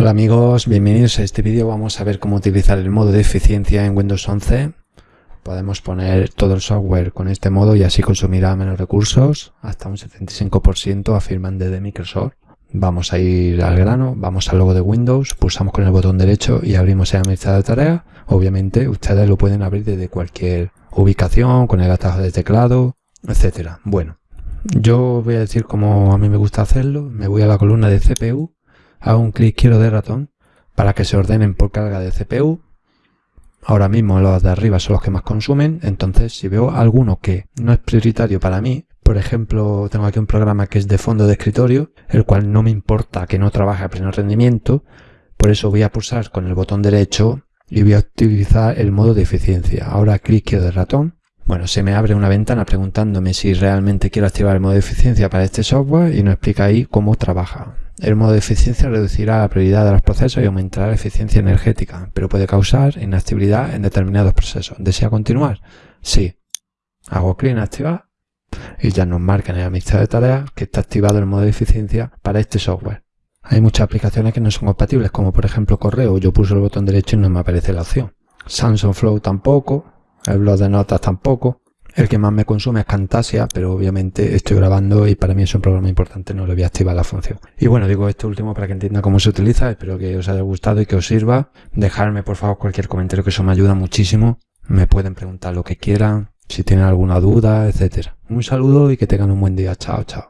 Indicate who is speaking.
Speaker 1: Hola amigos, bienvenidos a este vídeo. Vamos a ver cómo utilizar el modo de eficiencia en Windows 11. Podemos poner todo el software con este modo y así consumirá menos recursos, hasta un 75% afirman desde Microsoft. Vamos a ir al grano, vamos al logo de Windows, pulsamos con el botón derecho y abrimos el administrador de tareas. Obviamente ustedes lo pueden abrir desde cualquier ubicación, con el atajo de teclado, etcétera. Bueno, yo voy a decir cómo a mí me gusta hacerlo. Me voy a la columna de CPU hago un clic izquierdo de ratón para que se ordenen por carga de CPU. Ahora mismo los de arriba son los que más consumen, entonces si veo alguno que no es prioritario para mí, por ejemplo, tengo aquí un programa que es de fondo de escritorio, el cual no me importa que no trabaje a pleno rendimiento, por eso voy a pulsar con el botón derecho y voy a utilizar el modo de eficiencia. Ahora clic izquierdo de ratón. Bueno, se me abre una ventana preguntándome si realmente quiero activar el modo de eficiencia para este software y nos explica ahí cómo trabaja. El modo de eficiencia reducirá la prioridad de los procesos y aumentará la eficiencia energética, pero puede causar inactividad en determinados procesos. ¿Desea continuar? Sí. Hago clic en activar y ya nos marca en el administrador de tareas que está activado el modo de eficiencia para este software. Hay muchas aplicaciones que no son compatibles, como por ejemplo correo. Yo pulso el botón derecho y no me aparece la opción. Samsung Flow tampoco, el blog de notas tampoco. El que más me consume es Camtasia, pero obviamente estoy grabando y para mí es un programa importante, no le voy a activar la función. Y bueno, digo esto último para que entienda cómo se utiliza, espero que os haya gustado y que os sirva. Dejarme por favor cualquier comentario que eso me ayuda muchísimo. Me pueden preguntar lo que quieran, si tienen alguna duda, etcétera. Un saludo y que tengan un buen día. Chao, chao.